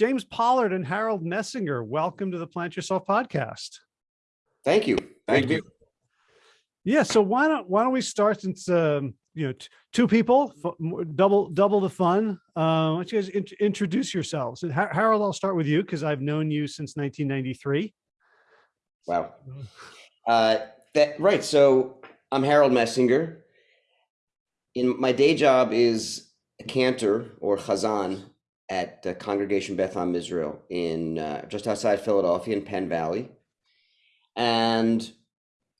James Pollard and Harold Messinger, welcome to the Plant Yourself podcast. Thank you. Thank you. Yeah, so why don't why don't we start since um, you know two people, double double the fun. Uh, why don't you guys in introduce yourselves? And Harold, I'll start with you because I've known you since 1993. Wow. Uh, that right. So I'm Harold Messinger. In my day job is a cantor or chazan at the Congregation Beth Am Israel in uh, just outside Philadelphia in Penn Valley, and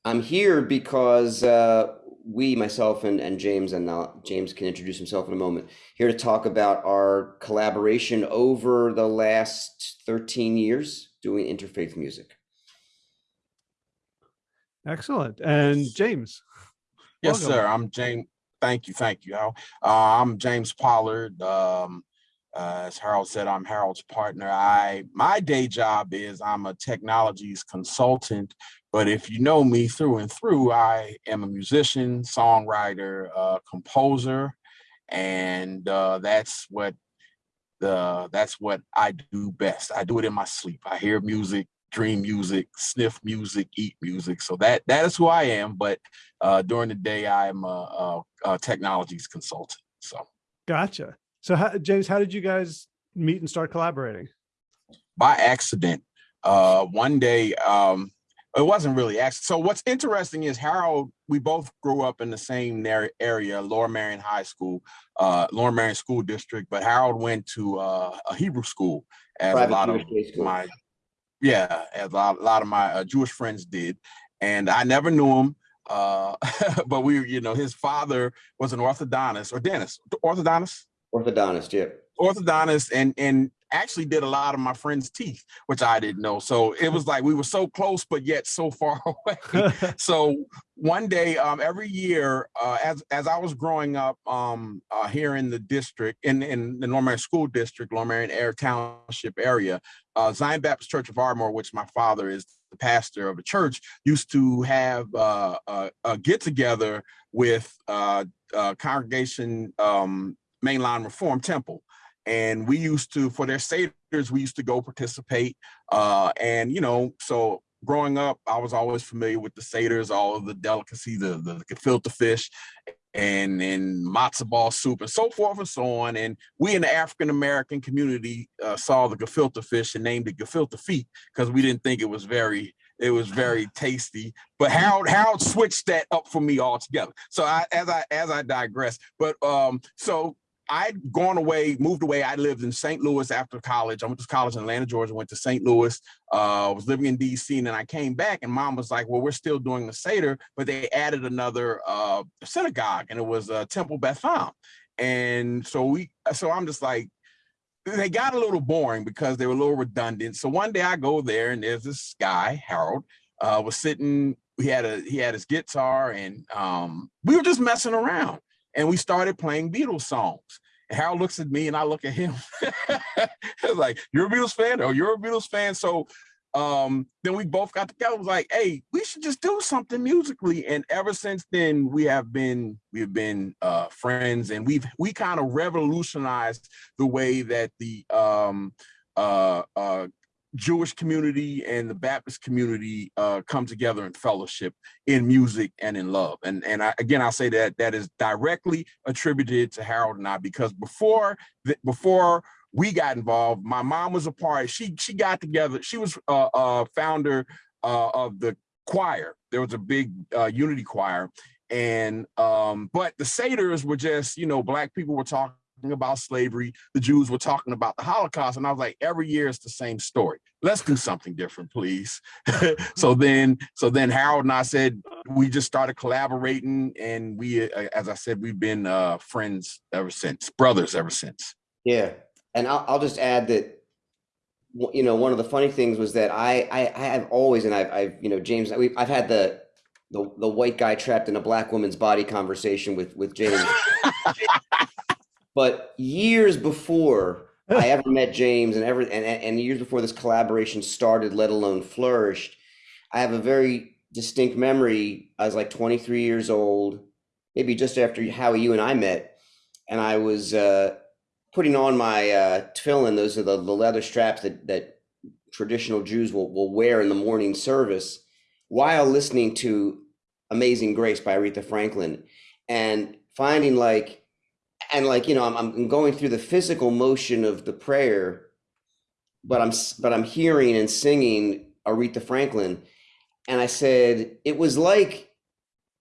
I'm here because uh, we, myself and, and James, and now James can introduce himself in a moment, here to talk about our collaboration over the last 13 years doing interfaith music. Excellent. And James. Yes, welcome. sir. I'm James. Thank you. Thank you. Uh, I'm James Pollard. Um, uh, as Harold said, I'm Harold's partner. I my day job is I'm a technologies consultant, but if you know me through and through, I am a musician, songwriter, uh, composer, and uh, that's what the that's what I do best. I do it in my sleep. I hear music, dream music, sniff music, eat music. So that that is who I am. But uh, during the day, I'm a, a, a technologies consultant. So gotcha. So how, James, how did you guys meet and start collaborating? By accident. Uh, one day, um, it wasn't really accident. So what's interesting is Harold, we both grew up in the same area, Lower Merion High School, uh, Lower Merion School District, but Harold went to uh, a Hebrew school as Private a lot of my, yeah, as a lot, a lot of my uh, Jewish friends did. And I never knew him. Uh, but we, you know, his father was an orthodontist or dentist, orthodontist, Orthodontist, yeah. Orthodontist, and and actually did a lot of my friends' teeth, which I didn't know. So it was like we were so close, but yet so far away. so one day, um, every year, uh, as as I was growing up um, uh, here in the district, in in the Norman Merion School District, Lower Merion Air Township area, uh, Zion Baptist Church of Ardmore, which my father is the pastor of the church, used to have uh, a, a get together with uh, uh, congregation um, mainline reform temple and we used to for their seders we used to go participate uh and you know so growing up i was always familiar with the seders all of the delicacy the the, the gefilte fish and and matzo ball soup and so forth and so on and we in the african american community uh, saw the gefilte fish and named it gefilte feet because we didn't think it was very it was very tasty. But Harold Harold switched that up for me altogether. So I, as I as I digress, but um, so I'd gone away, moved away. I lived in St. Louis after college. I went to college in Atlanta, Georgia, went to St. Louis, uh, was living in DC, and then I came back and mom was like, well, we're still doing the Seder, but they added another uh, synagogue and it was uh, Temple Beth Am. And so we, so I'm just like, they got a little boring because they were a little redundant. So one day I go there and there's this guy, Harold, uh, was sitting, he had a, he had his guitar and um, we were just messing around and we started playing Beatles songs. And Harold looks at me and I look at him. it's like, you're a Beatles fan? Oh, you're a Beatles fan. So um, then we both got together, was like, hey, we should just do something musically. And ever since then, we have been we've been uh, friends and we've we kind of revolutionized the way that the um, uh, uh, Jewish community and the Baptist community uh, come together in fellowship in music and in love. And and I, again, I'll say that that is directly attributed to Harold and I because before the, before we got involved, my mom was a part. She she got together. She was a uh, uh, founder uh, of the choir. There was a big uh, unity choir, and um, but the Seders were just you know black people were talking about slavery. The Jews were talking about the Holocaust. And I was like, every year it's the same story. Let's do something different, please. so then, so then Harold and I said, we just started collaborating and we, uh, as I said, we've been uh, friends ever since, brothers ever since. Yeah. And I'll, I'll just add that you know, one of the funny things was that I, I, I have always, and I've, I've, you know, James, we, I've had the, the, the white guy trapped in a black woman's body conversation with, with James. But years before I ever met James and ever and, and years before this collaboration started, let alone flourished, I have a very distinct memory. I was like 23 years old, maybe just after how you and I met, and I was uh, putting on my uh, tefillin. Those are the, the leather straps that that traditional Jews will will wear in the morning service, while listening to "Amazing Grace" by Aretha Franklin, and finding like, and like you know, I'm I'm going through the physical motion of the prayer, but I'm but I'm hearing and singing Aretha Franklin, and I said it was like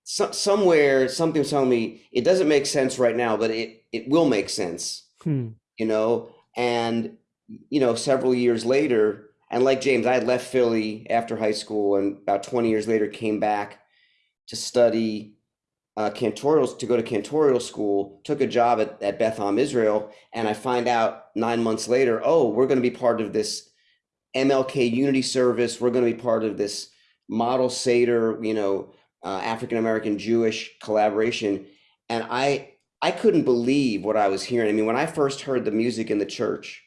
so, somewhere something was telling me it doesn't make sense right now, but it it will make sense, Hmm. you know. And you know, several years later, and like James, I had left Philly after high school, and about 20 years later, came back to study uh, cantorial to go to cantorial school. Took a job at at Beth Am Israel, and I find out nine months later, oh, we're going to be part of this MLK Unity Service. We're going to be part of this model Seder, you know, uh, African American Jewish collaboration, and I I couldn't believe what I was hearing. I mean, when I first heard the music in the church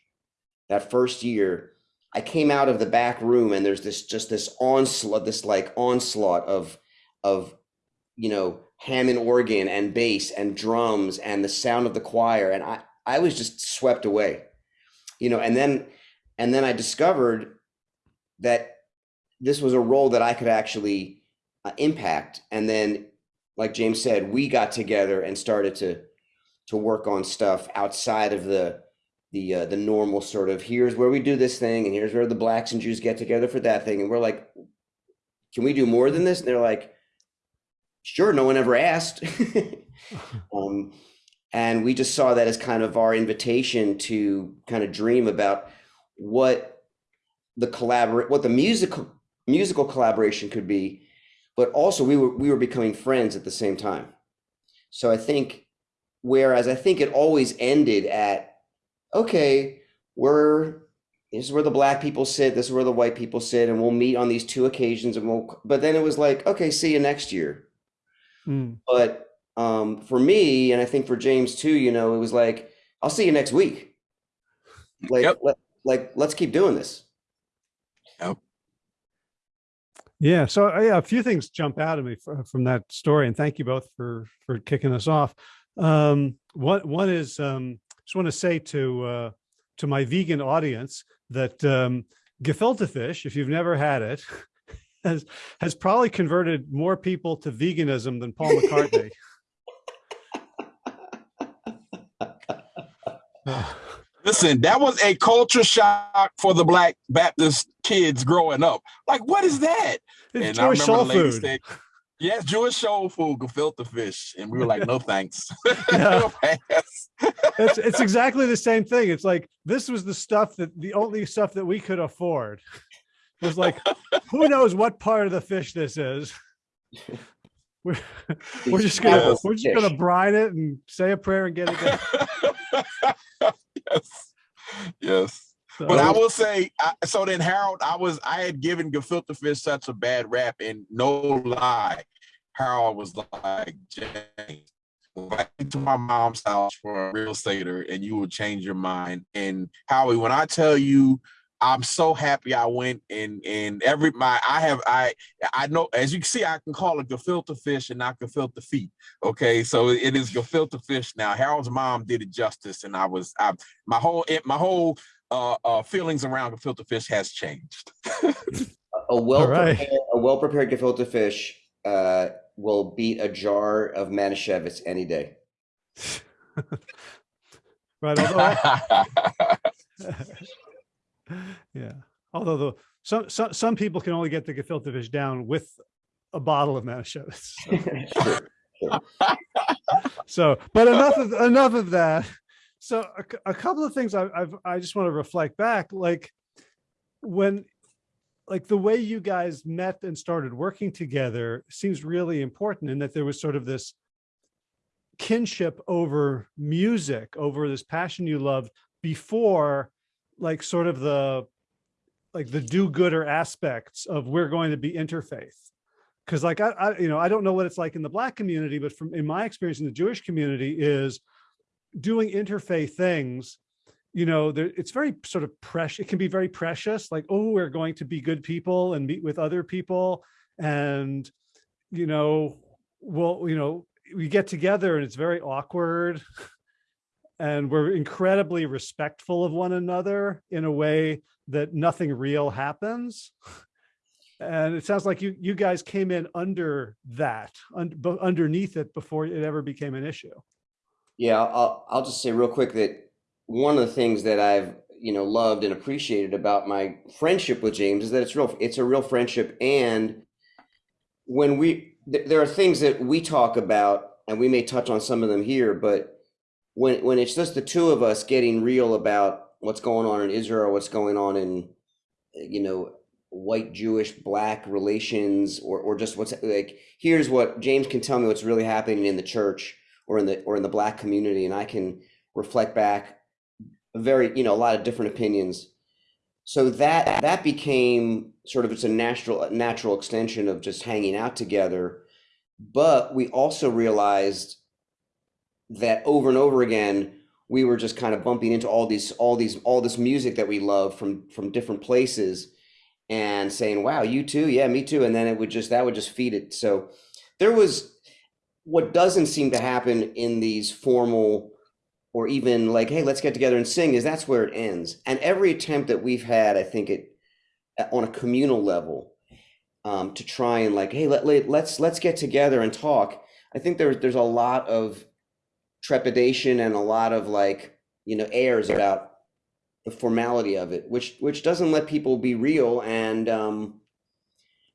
that first year, I came out of the back room and there's this just this onslaught, this like onslaught of of you know Hammond organ and bass and drums and the sound of the choir, and I I was just swept away, you know. And then and then I discovered that this was a role that I could actually uh, impact. And then, like James said, we got together and started to to work on stuff outside of the the uh, the normal sort of here's where we do this thing and here's where the blacks and Jews get together for that thing. And we're like, can we do more than this? And they're like, sure. No one ever asked. um, and we just saw that as kind of our invitation to kind of dream about what the collaborate what the musical musical collaboration could be but also we were we were becoming friends at the same time so i think whereas i think it always ended at okay we're this is where the black people sit this is where the white people sit and we'll meet on these two occasions and we'll but then it was like okay see you next year Hmm. but um for me and i think for james too you know it was like i'll see you next week like Yep. let, like let's keep doing this Yep. Yeah. So uh, yeah, a few things jump out at me fr- from that story, and thank you both for for kicking us off. Um, one one is um, just want to say to uh, to my vegan audience that um, gefilte fish, if you've never had it, has has probably converted more people to veganism than Paul McCartney. Listen, that was a culture shock for the black Baptist kids growing up. Like, what is that? it's I Jewish soul the lady food. said, Yes, Jewish soul food, gefilte fish. And we were like, no thanks. No thanks. it's it's exactly the same thing. It's like this was the stuff that the only stuff that we could afford. Was like, who knows what part of the fish this is? We're, we're just gonna we're just gonna brine it and say a prayer and get it done. yes. Yes. So, But I will say, I, so then Harold, I was I had given gefilte fish such a bad rap, and no lie, Harold was like, James, invite me to my mom's house for a real Seder, and you will change your mind. And Howie, when I tell you, I'm so happy I went and and every my I have I I know as you can see I can call it gefilte fish and not gefilte feet. Okay, so it is gefilte fish now. Harold's mom did it justice, and I was I my whole it, my whole uh, uh, feelings around gefilte fish has changed. a well right. prepared, a well prepared gefilte fish uh, will beat a jar of Manischewitz any day. right. Yeah. Although the some some some people can only get the gefilte fish down with a bottle of Manischewitz. So, Sure. so but enough of enough of that so a, a couple of things I, I've i just want to reflect back like when like the way you guys met and started working together seems really important in that there was sort of this kinship over music over this passion you loved before like sort of the like the do-gooder aspects of we're going to be interfaith. Because like I, I you know i don't know what it's like in the black community but from in my experience in the jewish community is doing interfaith things you know there, it's very sort of precious it can be very precious like oh we're going to be good people and meet with other people and you know well you know we get together and it's very awkward and we're incredibly respectful of one another in a way that nothing real happens. And it sounds like you you guys came in under that, un, underneath it before it ever became an issue. Yeah, I'll I'll just say real quick that one of the things that I've you know loved and appreciated about my friendship with James is that it's real it's a real friendship and when we th- there are things that we talk about and we may touch on some of them here but when when it's just the two of us getting real about what's going on in Israel what's going on in you know white Jewish black relations or or just what's like here's what James can tell me what's really happening in the church or in the or in the black community and I can reflect back a very you know a lot of different opinions. So that that became sort of it's a natural natural extension of just hanging out together. But we also realized that over and over again we were just kind of bumping into all these all these all this music that we love from from different places and saying wow you too. Yeah me too. And then it would just that would just feed it. So there was what doesn't seem to happen in these formal or even like hey let's get together and sing is that's where it ends. And every attempt that we've had i think it on a communal level um, to try and like hey let, let, let's let's get together and talk i think there's there's a lot of trepidation and a lot of like you know airs about the formality of it which which doesn't let people be real and um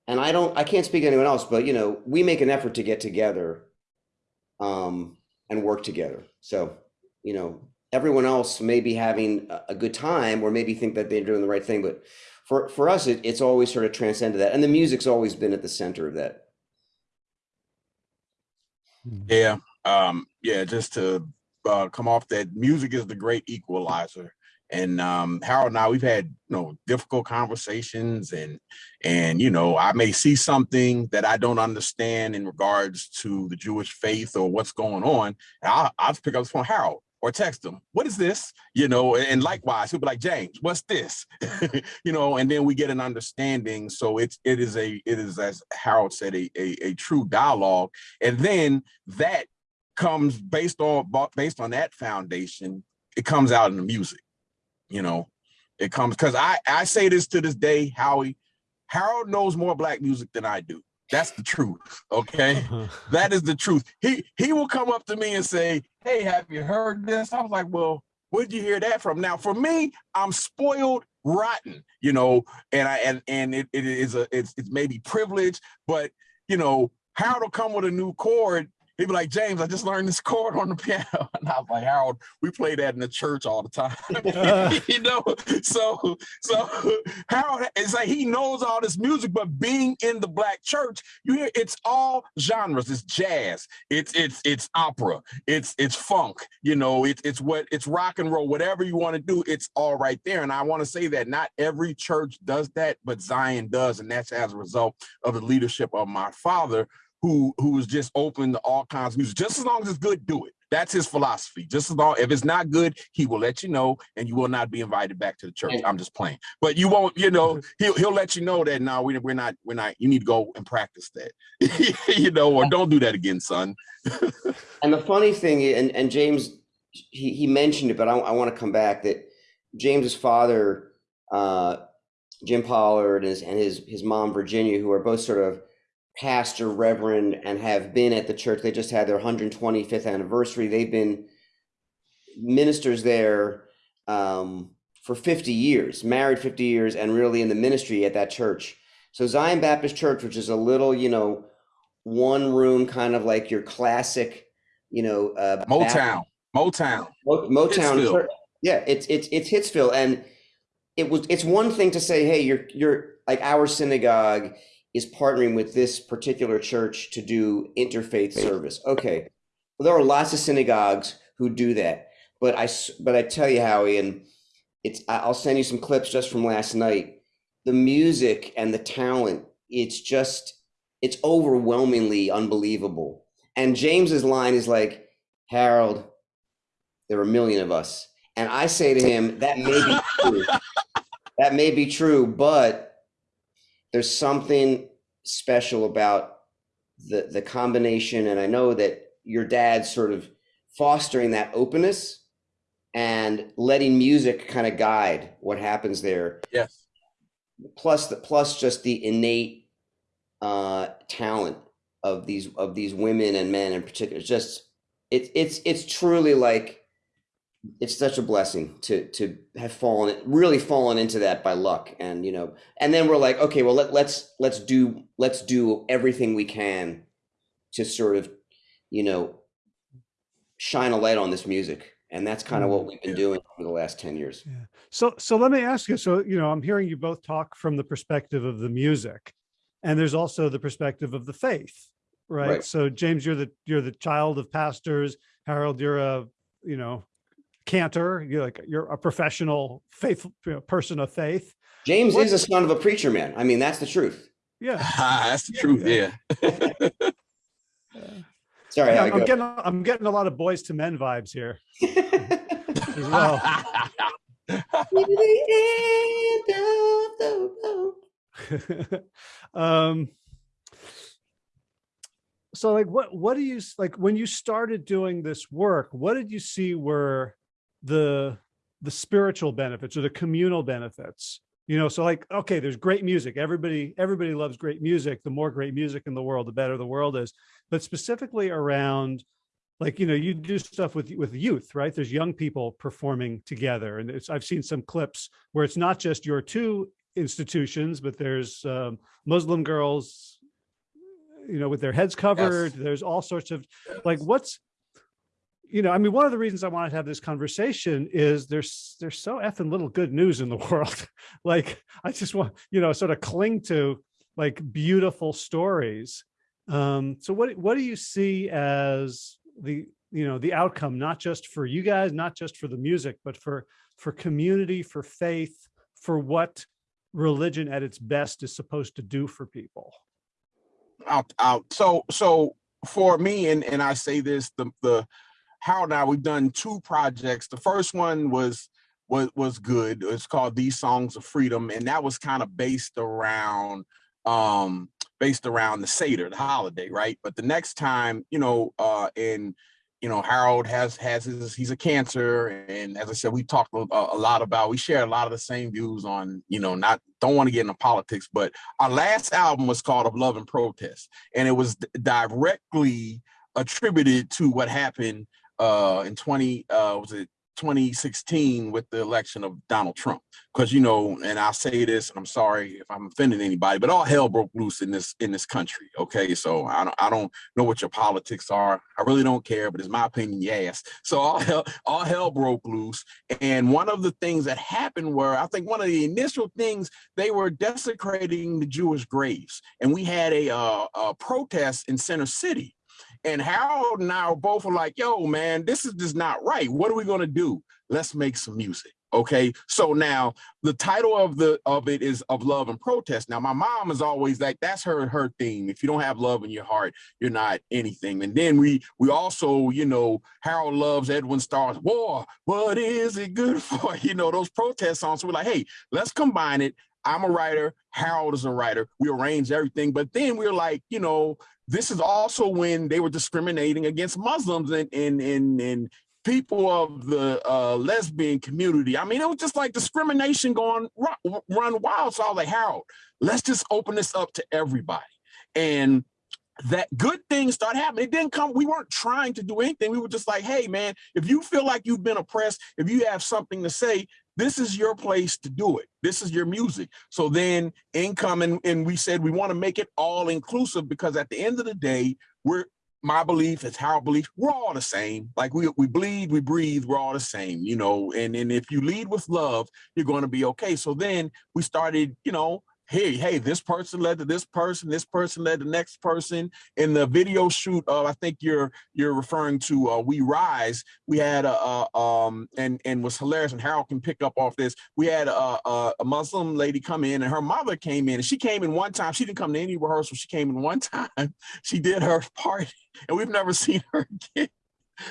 and i don't i can't speak to anyone else but you know we make an effort to get together um and work together. So you know everyone else may be having a good time or maybe think that they're doing the right thing but for for us it, it's always sort of transcended that and the music's always been at the center of that. Yeah um yeah just to uh, come off that music is the great equalizer and um harold and i we've had you know difficult conversations and and you know i may see something that i don't understand in regards to the jewish faith or what's going on and i'll, I'll pick up the phone harold or text them, what is this? You know, and likewise, he'll be like, James, what's this? you know, and then we get an understanding. So it's it is a it is as Harold said, a, a, a true dialogue. And then that comes based on based on that foundation, it comes out in the music, you know. It comes because I I say this to this day, Howie, Harold knows more black music than I do. That's the truth. Okay. that is the truth. He he will come up to me and say, Hey, have you heard this? I was like, Well, where'd you hear that from? Now, for me, I'm spoiled rotten, you know, and I and and it, it is a it's it's maybe privilege, but you know, Harold will come with a new chord he'd be like, James, I just learned this chord on the piano. And I was like, Harold, we play that in the church all the time. Uh. you know, so so Harold is like he knows all this music, but being in the black church, you hear it's all genres. It's jazz, it's it's it's opera, it's it's funk, you know, it's it's what it's rock and roll, whatever you want to do, it's all right there. And I want to say that not every church does that, but Zion does, and that's as a result of the leadership of my father who who is just open to all kinds of music. Just as long as it's good, do it. That's his philosophy. Just as long if it's not good, he will let you know, and you will not be invited back to the church. I'm just playing, but you won't. You know, he'll he'll let you know that now we, we're not we're not. You need to go and practice that. you know, or don't do that again, son. and the funny thing, and and James, he he mentioned it, but I, I want to come back that James's father, uh, Jim Pollard, and his and his his mom Virginia, who are both sort of pastor, reverend, and have been at the church. They just had their 125th anniversary. They've been ministers there um, for 50 years, married 50 years, and really in the ministry at that church. So Zion Baptist Church, which is a little, you know, one room, kind of like your classic, you know, uh, Motown, Motown, Motown. Yeah, it's it's it's Hitsville, and it was it's one thing to say, hey, you're you're like our synagogue is partnering with this particular church to do interfaith service. Okay, well, there are lots of synagogues who do that, but I but I tell you, Howie, and it's I'll send you some clips just from last night. The music and the talent, it's just it's overwhelmingly unbelievable. And James's line is like, Harold, there are a million of us. And I say to him, that may be true. that may be true, but there's something special about the the combination and i know that your dad's sort of fostering that openness and letting music kind of guide what happens there. Yes. Plus the plus just the innate uh, talent of these of these women and men in particular. It's just it's it's it's truly like it's such a blessing to to have fallen really fallen into that by luck and you know and then we're like okay well let, let's let's do let's do everything we can to sort of you know shine a light on this music and that's kind of what mm-hmm. we've been Yeah. doing for the last 10 years Yeah. So, so let me ask you, so, you know, I'm hearing you both talk from the perspective of the music and there's also the perspective of the faith, right? Right. So James, you're the, you're the child of pastors. Harold, you're a, you know, cantor, you're like, you're a professional faith you know, person of faith. james What- is a son of a preacher man i mean that's the truth Yeah. That's the truth. Yeah. sorry Yeah, I I'm go. getting, I'm getting a lot of Boyz II Men vibes here as well. um so like what what do you like when you started doing this work what did you see were the the spiritual benefits or the communal benefits you know so like okay there's great music. Everybody everybody loves great music. The more great music in the world the better the world is. But specifically around like you know you do stuff with with youth right? There's young people performing together. And it's i've seen some clips where it's not just your two institutions but there's um, muslim girls you know with their heads covered. There's all sorts of like what's you know i mean one of the reasons i wanted to have this conversation is there's there's so effing little good news in the world. Like i just want you know sort of cling to like beautiful stories. Um so what what do you see as the you know the outcome not just for you guys not just for the music but for for community for faith for what religion at its best is supposed to do for people? Out out. So so for me and and i say this the the Harold and I we've done two projects. The first one was was was good. It's called these songs of freedom and that was kind of based around um based around the seder the holiday right? But the next time you know uh in you know harold has has his he's a cantor and as i said we talked a, a lot about we share a lot of the same views on you know not don't want to get into politics but our last album was called of love and protest and it was directly attributed to what happened uh in 20 uh was it 2016 with the election of Donald Trump? Because you know and I'll say this and I'm sorry if I'm offending anybody but all hell broke loose in this in this country okay? So I don't I don't know what your politics are. I really don't care but it's my opinion yes. So all hell all hell broke loose and one of the things that happened were I think one of the initial things they were desecrating the Jewish graves and we had a uh, a protest in Center City and Harold and I both were like, yo, man, this is just not right. What are we gonna do? Let's make some music. Okay. So now the title of the of it is of love and protest. Now, my mom is always like, that's her her theme. If you don't have love in your heart, you're not anything. And then we we also, you know, Harold loves Edwin Starr's War. What is it good for? You know, those protest songs. So we're like, hey, let's combine it. I'm a writer. Harold is a writer. We arrange everything. But then we're like, you know, this is also when they were discriminating against Muslims and and and, and people of the uh, lesbian community. I mean, it was just like discrimination going run, run wild. So I was like, Harold, let's just open this up to everybody. And that good things start happening. It didn't come, we weren't trying to do anything. We were just like, hey, man, if you feel like you've been oppressed, if you have something to say, this is your place to do it. This is your music. So then income and, and we said we want to make it all inclusive because at the end of the day, we're my belief is how I believe we're all the same. Like we we bleed, we breathe, we're all the same, you know. And and if you lead with love, you're going to be okay. So then we started, you know, hey, hey, this person led to this person, this person led to the next person. In the video shoot, uh, I think you're you're referring to uh, We Rise. We had a, a um and and was hilarious, and Harold can pick up off this. We had a, a, a Muslim lady come in, and her mother came in, and she came in one time. She didn't come to any rehearsal. She came in one time. She did her part, and we've never seen her again.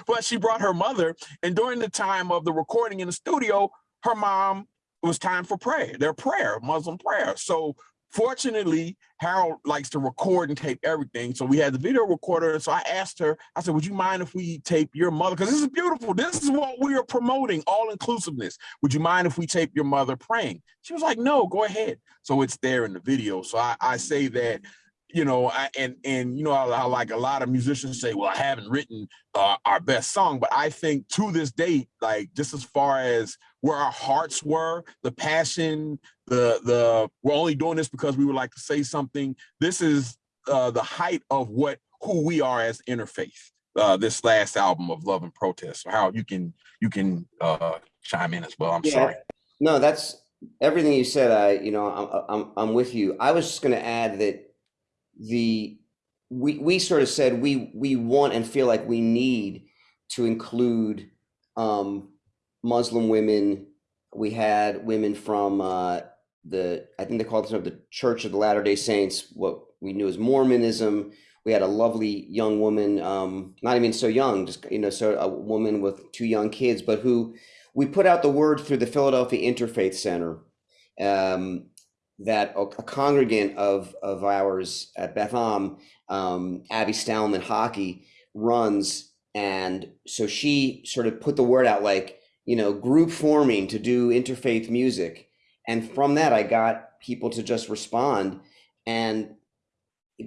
But she brought her mother, and during the time of the recording in the studio, her mom it was time for prayer, their prayer, Muslim prayer. So fortunately, Harold likes to record and tape everything. So we had the video recorder. So I asked her, I said, would you mind if we tape your mother? Because this is beautiful. This is what we are promoting, all inclusiveness. Would you mind if we tape your mother praying? She was like, no, go ahead. So it's there in the video. So I, I say that you know, I, and and you know, I, I, like a lot of musicians say, well, I haven't written uh, our best song, but I think to this date, like just as far as where our hearts were, the passion, the the we're only doing this because we would like to say something. This is uh, the height of what who we are as interfaith. Uh, this last album of Love and Protest. So how you can you can uh, chime in as well. I'm yeah. sorry. No, that's everything you said. I you know I'm I'm, I'm with you. I was just going to add that the we we sort of said we we want and feel like we need to include um, Muslim women. We had women from uh, the I think they called themselves the Church of the Latter Day Saints, what we knew as Mormonism. We had a lovely young woman, um, not even so young, just you know, so a woman with two young kids, but who we put out the word through the Philadelphia Interfaith Center. Um, that a, congregant of of ours at Beth Am, um, Abby Stallman Hockey runs, and so she sort of put the word out like you know group forming to do interfaith music, and from that I got people to just respond, and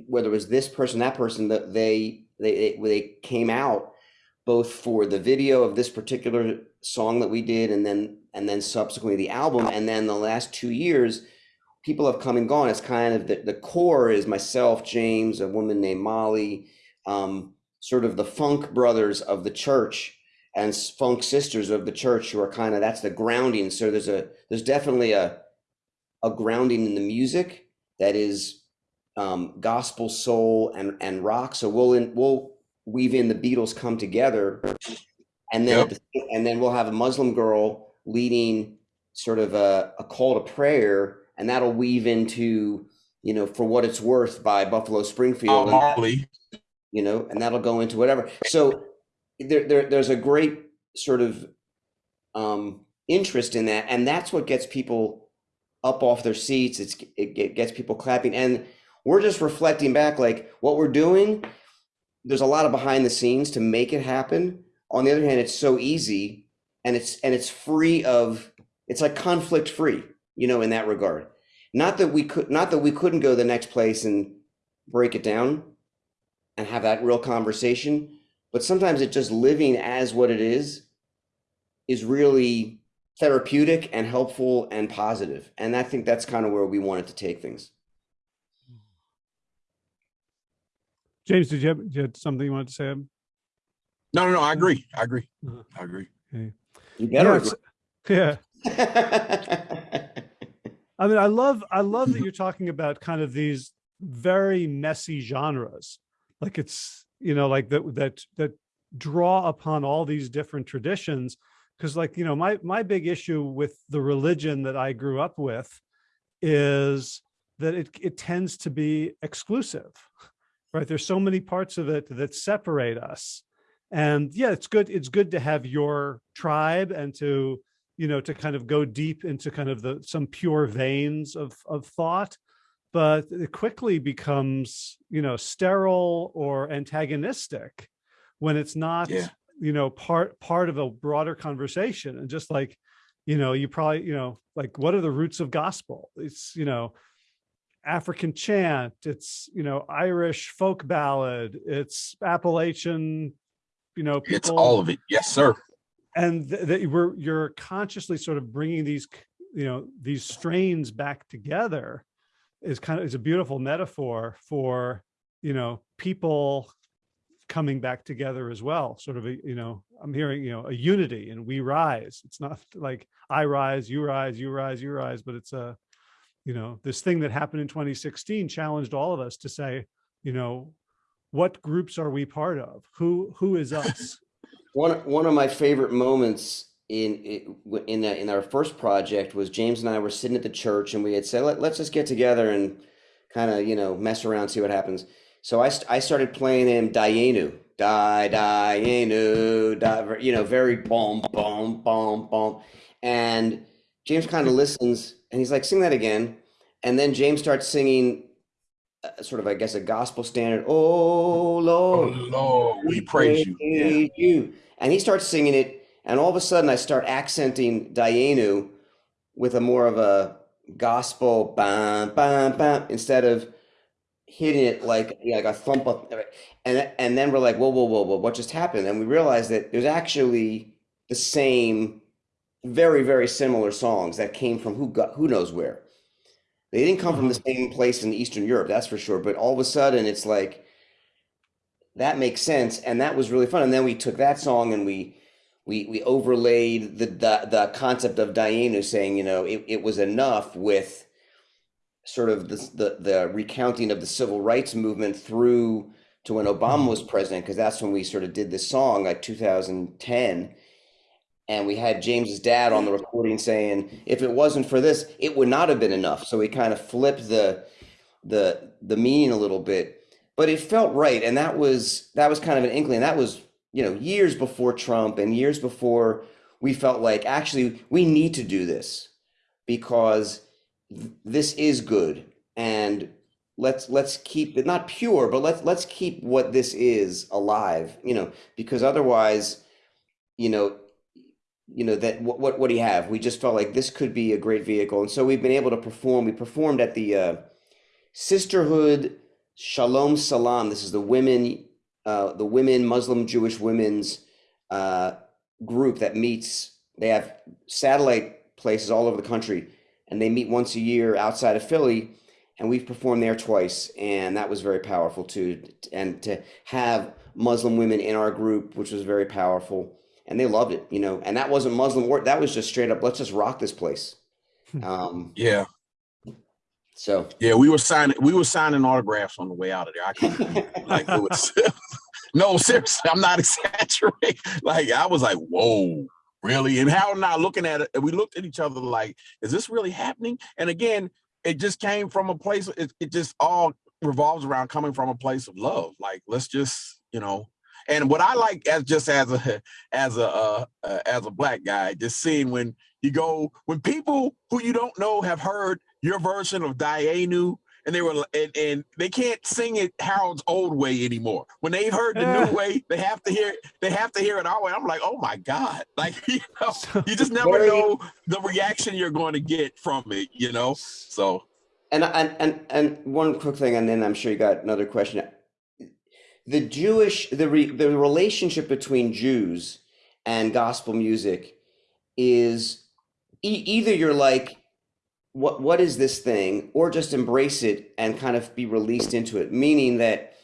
whether it was this person that person that they they they came out both for the video of this particular song that we did and then and then subsequently the album. And then the last two years people have come and gone. It's kind of the, the core is myself, James, a woman named Molly, um, sort of the funk brothers of the church and funk sisters of the church who are kind of that's the grounding. So there's a there's definitely a a grounding in the music that is um, gospel, soul, and and rock. So we'll in, we'll weave in the Beatles come together, and then yep. and then we'll have a Muslim girl leading sort of a, a call to prayer and that'll weave into you know for what it's worth by Buffalo Springfield, oh, and you know, and that'll go into whatever. So there, there there's a great sort of um, interest in that, and that's what gets people up off their seats. It's it gets people clapping, and we're just reflecting back like what we're doing. There's a lot of behind the scenes to make it happen. On the other hand, it's so easy, and it's and it's free of it's like conflict free you know, in that regard. Not that we could, not that we couldn't go the next place and break it down and have that real conversation, but sometimes it just living as what it is is really therapeutic and helpful and positive. And I think that's kind of where we wanted to take things. James, did you have, did you have something you wanted to say? No, no, no. I agree. I agree. Uh -huh. I agree. Okay. You better. Yeah. I mean, I love I love that mm-hmm. you're talking about kind of these very messy genres. Like it's, you know, like that that that draw upon all these different traditions. Cause like, you know, my my big issue with the religion that I grew up with is that it it tends to be exclusive. Right. There's so many parts of it that separate us. And yeah, it's good, it's good to have your tribe and to you know, to kind of go deep into kind of the some pure veins of of thought, but it quickly becomes, you know, sterile or antagonistic when it's not, yeah. you know, part part of a broader conversation. And just like, you know, you probably, you know, like what are the roots of gospel? It's, you know, African chant, it's, you know, Irish folk ballad, it's Appalachian, you know, people, it's all of it. Yes, sir and that we're you're consciously sort of bringing these you know these strains back together is kind of is a beautiful metaphor for you know people coming back together as well sort of a you know i'm hearing you know a unity and we rise. It's not like i rise you rise you rise you rise but it's a you know this thing that happened in 2016 challenged all of us to say you know what groups are we part of? Who who is us one one of my favorite moments in in in our first project was James and I were sitting at the church and we had said Let, us just get together and kind of you know mess around see what happens. So I I started playing him Dayenu, die Dayenu, die, you know very boom boom boom boom, and James kind of listens and he's like sing that again, and then James starts singing uh, sort of, I guess, a gospel standard. Oh Lord, Oh, Lord, we praise you. Yeah. praise you. And he starts singing it, and all of a sudden I start accenting Dayenu with a more of a gospel bam bam bam instead of hitting it like yeah, like a thump up and and then we're like whoa whoa whoa whoa what just happened and we realized that there's actually the same very very similar songs that came from who got who knows where they didn't come from the mm-hmm. same place in Eastern Europe that's for sure but all of a sudden it's like that makes sense and that was really fun and then we took that song and we we we overlaid the the, the concept of Dayenu saying you know it, it was enough with sort of the, the the recounting of the civil rights movement through to when Obama mm-hmm. was president because that's when we sort of did this song like 2010 and we had James's dad on the recording saying if it wasn't for this it would not have been enough. So we kind of flipped the the the meaning a little bit. But it felt right. And that was that was kind of an inkling. That was you know years before Trump and years before we felt like actually we need to do this because this is good. And let's let's keep it not pure but let's let's keep what this is alive you know because otherwise you know you know that what what, what do you have? We just felt like this could be a great vehicle. And so we've been able to perform we performed at the uh, sisterhood shalom salam. This is the women uh, the women muslim jewish women's uh, group that meets. They have satellite places all over the country and they meet once a year outside of philly and we've performed there twice and that was very powerful too and to have muslim women in our group which was very powerful and they loved it you know and that wasn't muslim work that was just straight up let's just rock this place um Yeah, so yeah, we were signing we were signing autographs on the way out of there. I couldn't like it was no seriously, I'm not exaggerating. Like I was like, whoa, really? And Harold and I looking at it, we looked at each other like, is this really happening? And again, it just came from a place, it, it just all revolves around coming from a place of love. Like, let's just, you know. And what I like as just as a as a uh, uh, as a black guy, just seeing when you go when people who you don't know have heard your version of Dayenu and they were and, and they can't sing it Harold's old way anymore. When they've heard the Yeah. new way, they have to hear they have to hear it our way. I'm like, oh my God. Like you know, you just never know the reaction you're going to get from it, you know. So And and and and one quick thing, and then I'm sure you got another question. The Jewish the re, the relationship between Jews and gospel music is e- either you're like, what what is this thing, or just embrace it and kind of be released into it. Meaning that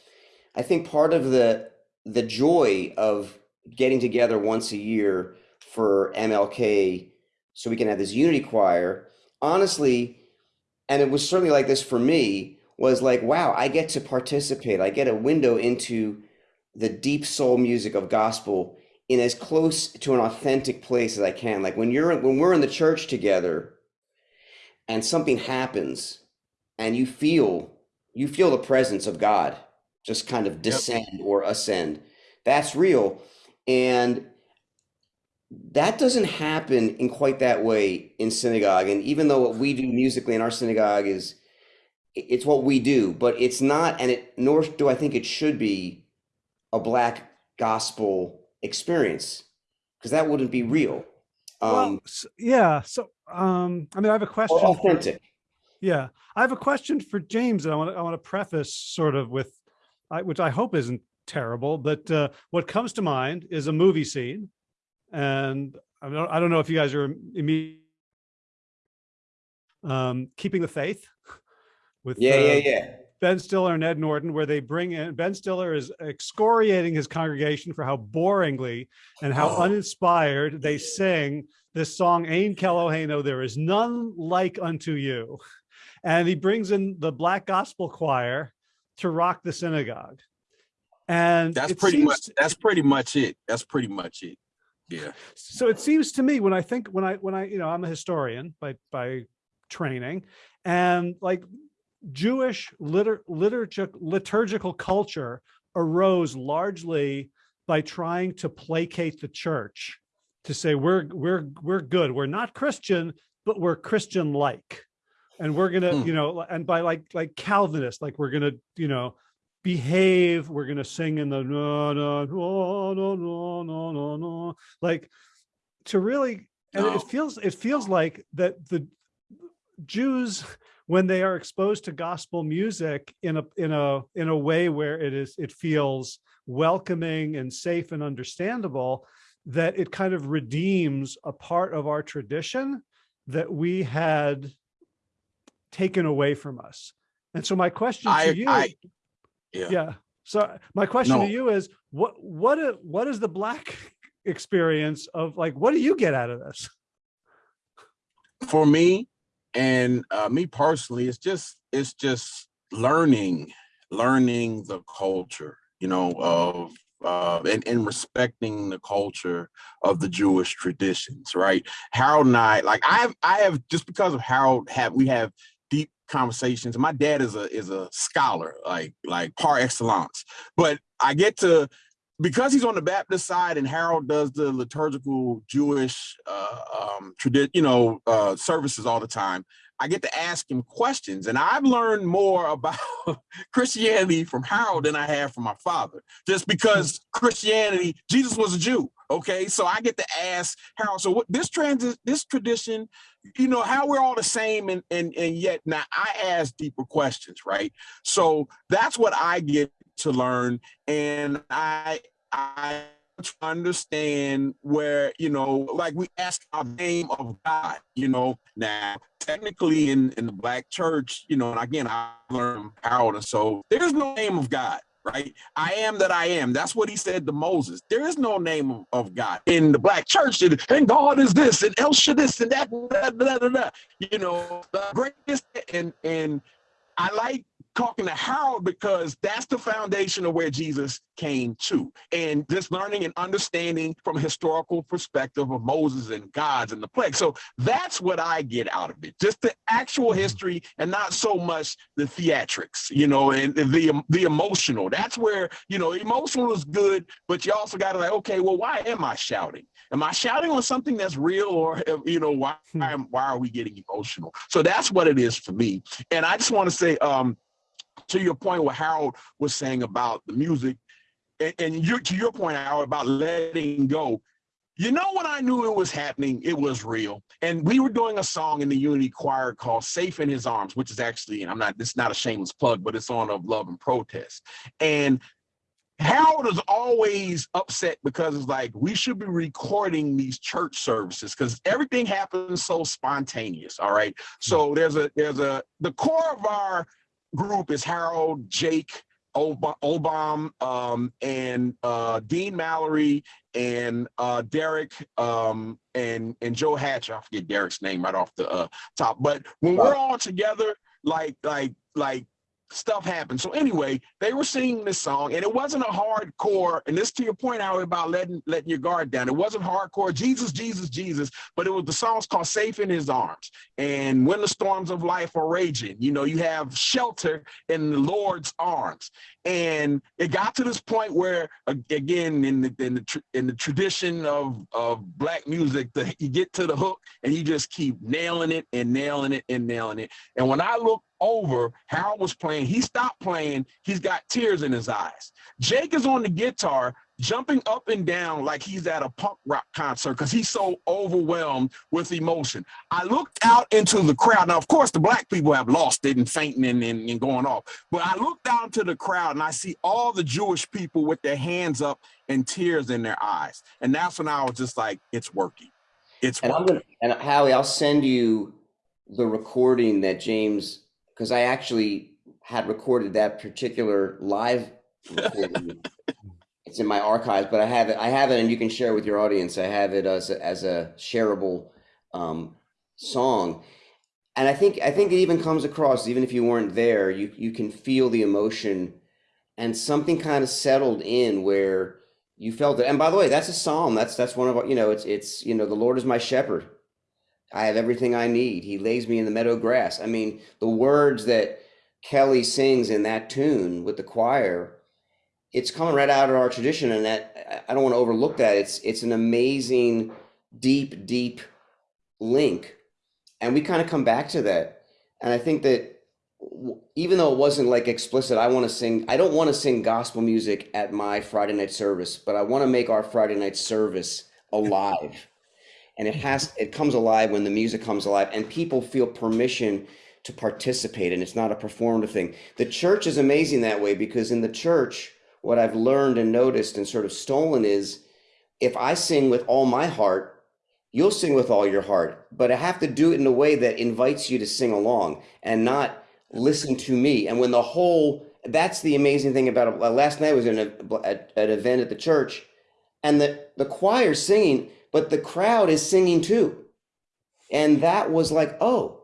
I think part of the the joy of getting together once a year for MLK, so we can have this unity choir. Honestly, and it was certainly like this for me was like wow i get to participate. I get a window into the deep soul music of gospel in as close to an authentic place as i can. Like when you're when we're in the church together and something happens and you feel you feel the presence of god just kind of descend or ascend that's real. And that doesn't happen in quite that way in synagogue. And even though what we do musically in our synagogue is it's what we do but it's not and it nor do i think it should be a black gospel experience because that wouldn't be real Well, um s- yeah. So, um, I mean, I have a question. or for- authentic Yeah, I have a question for James, and I want to I want to preface sort of with, I, which I hope isn't terrible, but uh, what comes to mind is a movie scene, and I don't I don't know if you guys are immediately um, keeping the faith with yeah yeah yeah Ben Stiller and Ed Norton, where they bring in Ben Stiller is excoriating his congregation for how boringly and how Oh. uninspired they sing this song, Ein Keloheinu, there is none like unto you. And he brings in the black gospel choir to rock the synagogue. And that's pretty seems much that's pretty much it. That's pretty much it. Yeah. so it seems to me when I think when I when I you know I'm a historian by by training and like Jewish liter, liturgic, liturgical culture arose largely by trying to placate the church to say we're we're we're good we're not Christian but we're Christian like and we're gonna, Hmm. you know, and by like like Calvinist, like we're gonna, you know, behave. We're gonna sing in the no no no no no no no no like to really and No. it feels it feels like that the Jews when they are exposed to gospel music in a in a in a way where it is it feels welcoming and safe and understandable that it kind of redeems a part of our tradition that we had taken away from us. And so my question I- to you, I- yeah. yeah. So my question No. to you is what what what is the black experience of like what do you get out of this? for me and uh, me personally it's just it's just learning learning the culture you know of uh, and, and respecting the culture of the Jewish traditions, right? Harold and I, like I have, I have just because of Harold, have we have deep conversations. My dad is a is a scholar, like like par excellence. But I get to because he's on the Baptist side and Harold does the liturgical Jewish uh, um, tradition, you know, uh, services all the time. I get to ask him questions, and I've learned more about Christianity from Harold than I have from my father. Just because Christianity, Jesus was a Jew, okay? So I get to ask Harold. So what this trans this tradition, you know, how we're all the same, and and and yet now I ask deeper questions, right? So that's what I get to learn, and I I understand where you know like we ask our name of god you know. Now technically in in the black church you know and again i learned harold and so there's no name of god right? I am that i am. That's what he said to moses. There is no name of, god. In the black church and, and god is this and el this and that blah, blah, blah. you know the greatest and and i like talking to Harold because that's the foundation of where Jesus came to. And just learning and understanding from a historical perspective of Moses and gods and the plague. So that's what I get out of it. Just the actual mm-hmm. history and not so much the theatrics, you know, and the the emotional. That's where, you know, emotional is good, but you also got to like, okay, well, why am I shouting? Am I shouting on something that's real or uh, you know, why hmm. why, why are we getting emotional? So that's what it is for me. And I just want to say um to your point what Harold was saying about the music, and, and you, to your point, Harold, about letting go. You know when I knew it was happening, it was real. And we were doing a song in the Unity Choir called Safe in His Arms, which is actually, and I'm not, it's not a shameless plug, but it's on of Love and Protest. And Harold is always upset because it's like we should be recording these church services because everything happens so spontaneous. All right. So there's a there's a the core of our group is Harold, Jake, Obam, um, and uh, Dean Mallory, and uh, Derek, um, and and Joe Hatch. I forget Derek's name right off the uh, top. But when we're all together, like like like stuff happens. So anyway, they were singing this song, and it wasn't a hardcore. And this to your point, Howard, about letting letting your guard down. It wasn't hardcore. Jesus, Jesus, Jesus. But it was the song's called "Safe in His Arms." And when the storms of life are raging, you know, you have shelter in the Lord's arms. And it got to this point where, again, in the in the in the tradition of of black music, the, you get to the hook and you just keep nailing it and nailing it and nailing it. And when I look over, Harold was playing. He stopped playing. He's got tears in his eyes. Jake is on the guitar, jumping up and down like he's at a punk rock concert because he's so overwhelmed with emotion. I looked out into the crowd. Now, of course, the black people have lost it and fainting and, and, and going off. But I looked down to the crowd and I see all the Jewish people with their hands up and tears in their eyes. And that's when I was just like, it's working. It's and working. I'm gonna, and Howie, I'll send you the recording that James, because I actually had recorded that particular live recording. it's in my archives, but I have it. I have it, and you can share with your audience. I have it as a, as a shareable um, song, and I think I think it even comes across, even if you weren't there, you you can feel the emotion, and something kind of settled in where you felt it. And by the way, that's a psalm. That's that's one of our, you know, it's it's you know, the Lord is my shepherd. I have everything I need. He lays me in the meadow grass. I mean, the words that Kelly sings in that tune with the choir, it's coming right out of our tradition, and that I don't want to overlook that. It's it's an amazing, deep, deep link, and we kind of come back to that And I think that even though it wasn't like explicit, I want to sing, I don't want to sing gospel music at my Friday night service, but I want to make our Friday night service alive. And it mm-hmm. has, it comes alive when the music comes alive and people feel permission to participate and it's not a performative thing. The church is amazing that way because in the church, what I've learned and noticed and sort of stolen is if I sing with all my heart, you'll sing with all your heart, but I have to do it in a way that invites you to sing along and not listen to me. And when the whole, that's the amazing thing about it. Last night I was in a, at an event at the church and the, the choir's singing, but the crowd is singing too. And that was like, oh,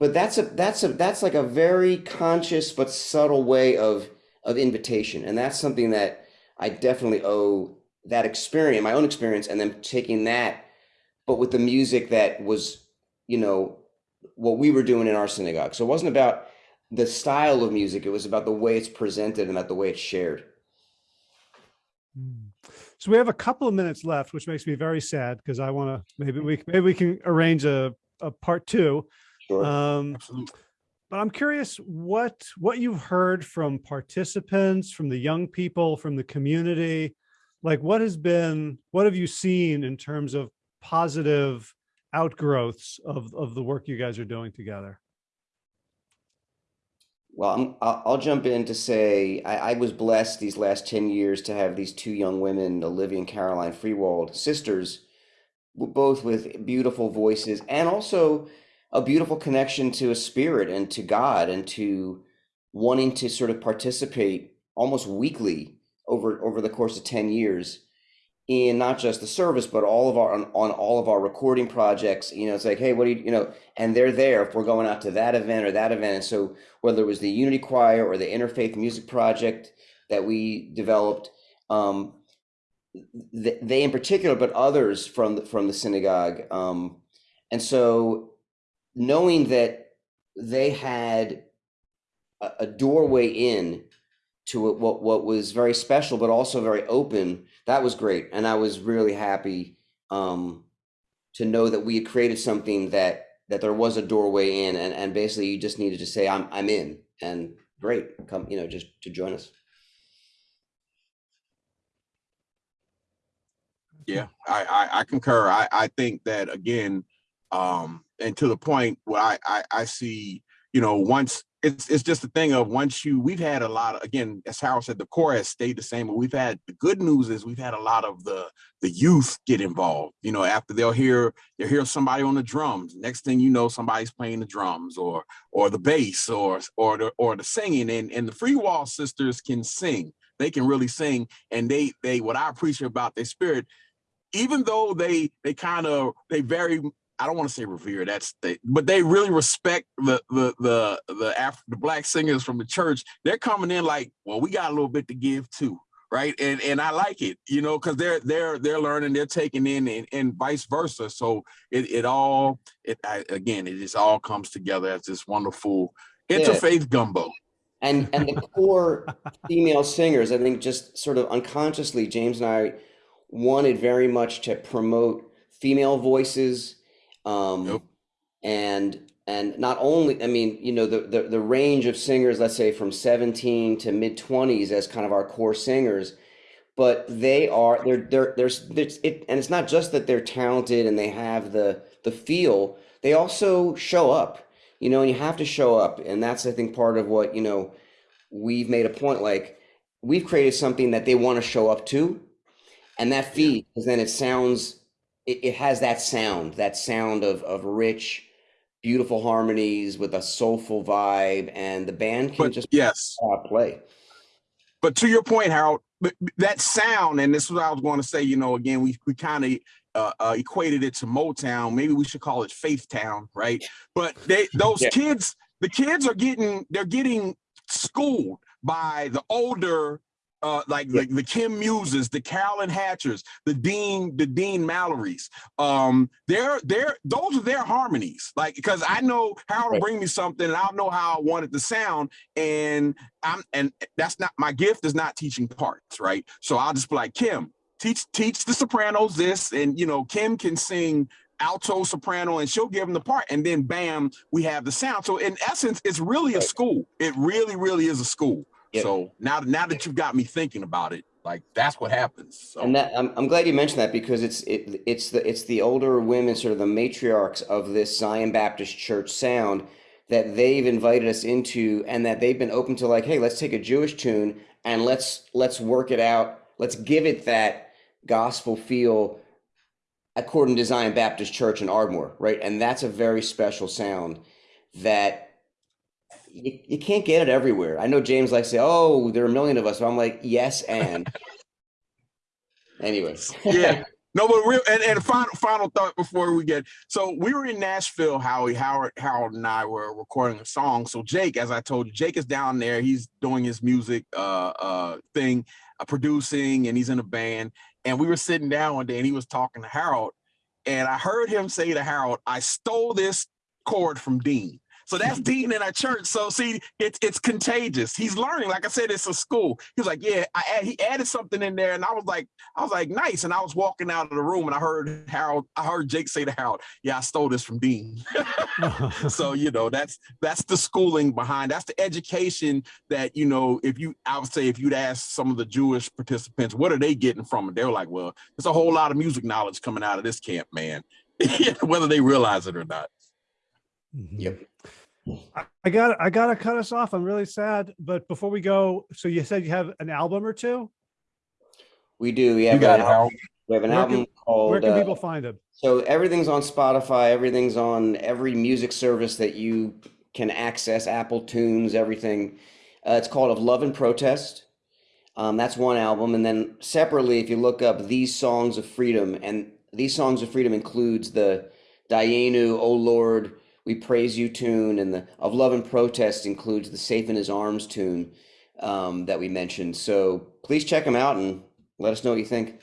but that's a, that's a, that's like a very conscious but subtle way of, of invitation. And that's something that I definitely owe that experience, my own experience, and then taking that, but with the music that was, you know, what we were doing in our synagogue. So it wasn't about the style of music, it was about the way it's presented and about the way it's shared. Mm. So we have a couple of minutes left, which makes me very sad because I want to, maybe we, maybe we can arrange a, a part two. Sure. Um, Absolutely. but I'm curious what, what you've heard from participants, from the young people, from the community. Like what has been, what have you seen in terms of positive outgrowths of, of the work you guys are doing together? Well, I'm, I'll, I'll jump in to say I, I was blessed these last 10 years to have these two young women, Olivia and Caroline Freewald, sisters, both with beautiful voices and also a beautiful connection to a spirit and to God and to wanting to sort of participate almost weekly over over the course of 10 years in not just the service but all of our on, on all of our recording projects you know it's like hey what do you you know and they're there if we're going out to that event or that event. And so whether it was the unity choir or the interfaith music project that we developed um th- they in particular but others from the, from the synagogue um and so knowing that they had a, a doorway in to what, what what was very special but also very open that was great and i was really happy um to know that we had created something that that there was a doorway in and and basically you just needed to say i'm i'm in and great come you know just to join us Yeah, I, I, I concur. I, I think that again, um, and to the point where I, I, I see, you know, once it's it's just a thing of once you we've had a lot of again, as Harold said, the core has stayed the same, but we've had the good news is we've had a lot of the the youth get involved. You know, after they'll hear they'll hear somebody on the drums. Next thing you know, somebody's playing the drums or or the bass or or the or the singing. And and the Freewald sisters can sing. They can really sing. And they they what I appreciate about their spirit even though they they kind of they very I don't want to say revere that's they but they really respect the the the the Af- the black singers from the church. They're coming in like well we got a little bit to give too right? And and I like it you know because they're they're they're learning they're taking in and, and vice versa. So it it all it I, again it just all comes together as this wonderful Yeah. interfaith gumbo. And and the core female singers i think just sort of unconsciously james and i wanted very much to promote female voices um Yep. and and not only i mean you know the, the the range of singers let's say from 17 to mid 20s as kind of our core singers but they are they're they're there's it's it and it's not just that they're talented and they have the the feel they also show up you know and you have to show up and that's i think part of what you know we've made a point like we've created something that they want to show up to and that feed because then it sounds it, it has that sound that sound of of rich beautiful harmonies with a soulful vibe and the band can but just yes uh, play but to your point, Harold, that sound, and this is what I was going to say. You know, again, we we kind of uh, uh, equated it to Motown. Maybe we should call it Faith Town, right? But they those Yeah. kids, the kids are getting they're getting schooled by the older. Uh, like Yeah. the, the Kim Muses, the Carolyn Hatchers, the Dean, the Dean Mallorys. Um, they're they're those are their harmonies. Like because I know Harold Right. bring me something, and I'll know how I want it to sound, and I'm and that's not my gift is not teaching parts, right? So I'll just be like Kim, teach teach the sopranos this, and you know Kim can sing alto, soprano, and she'll give them the part, and then bam, we have the sound. So in essence, it's really a school. It really, really is a school. Yeah. So now, now that you've got me thinking about it, like that's what happens. So And that I'm, I'm glad you mentioned that because it's it it's the it's the older women, sort of the matriarchs of this Zion Baptist Church sound that they've invited us into, and that they've been open to like, hey, let's take a Jewish tune and let's let's work it out. Let's give it that gospel feel according to Zion Baptist Church in Ardmore, right? And that's a very special sound that you, you can't get it everywhere. I know James likes to say, "Oh, there are a million of us," I'm like, "Yes, and." Anyways. yeah. No, but real and, and final final thought before we get so we were in Nashville, Howie, Howard, Harold and I were recording a song. So Jake, as I told you, Jake is down there. He's doing his music uh uh thing, uh, producing, and he's in a band. And we were sitting down one day and he was talking to Harold, and I heard him say to Harold, I stole this chord from Dean. So that's Dean in our church. So see, it's it's contagious. He's learning. Like I said, it's a school. He was like, yeah, I add, he added something in there, and I was like, I was like, nice. And I was walking out of the room, and I heard Harold, I heard Jake say to Harold, yeah, I stole this from Dean. so you know, that's that's the schooling behind. That's the education that you know. If you, I would say, if you'd ask some of the Jewish participants, what are they getting from it? They were like, well, there's a whole lot of music knowledge coming out of this camp, man. Whether they realize it or not. Mm-hmm. Yep. I- I got I gotta cut us off. I'm really sad. But before we go, so you said you have an album or two. We do. We You have, got an it, al- Harold. we have an Where can- album called. Where can uh, people find them? so everything's on Spotify. Everything's on every music service that you can access. Apple Tunes, everything. Uh, it's called "Of Love and Protest." Um, that's one album, and then separately, if you look up "These Songs of Freedom," and "These Songs of Freedom" includes the Dayenu, "Oh Lord, We Praise You" tune, and the "Of Love and Protest" includes the "Safe in His Arms" tune um, that we mentioned. So please check them out and let us know what you think.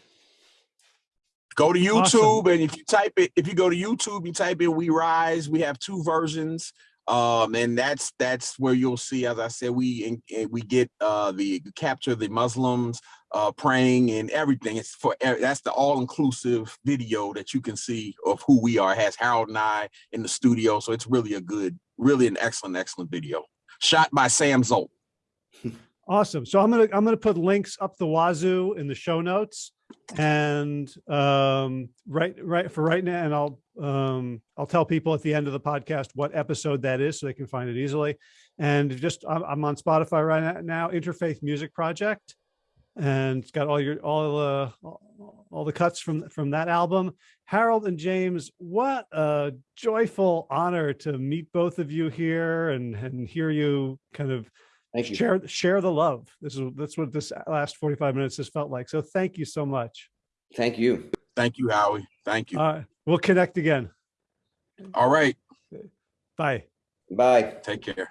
Go to Awesome. YouTube and if you type it, if you go to YouTube, you type in "We Rise." We have two versions, um, and that's that's where you'll see. As I said, we in- we get uh, the capture the Muslims uh, praying and everything. It's for that's the all inclusive video that you can see of who we are. It has Harold and I in the studio, so it's really a good, really an excellent, excellent video. Shot by Sam Zolt. Awesome. So I'm gonna I'm gonna put links up the wazoo in the show notes, and um, right right for right now, and I'll um, I'll tell people at the end of the podcast what episode that is, so they can find it easily. And just I'm, I'm on Spotify right now. Interfaith Music Project, and it's got all your all uh, all the cuts from from that album. Harold and James, what a joyful honor to meet both of you here and and hear you kind of Thank you. share share the love this is that's what this last 45 minutes has felt like so thank you so much Thank you. Thank you, Howie. Thank you. all right we'll connect again All right, bye Bye. take care.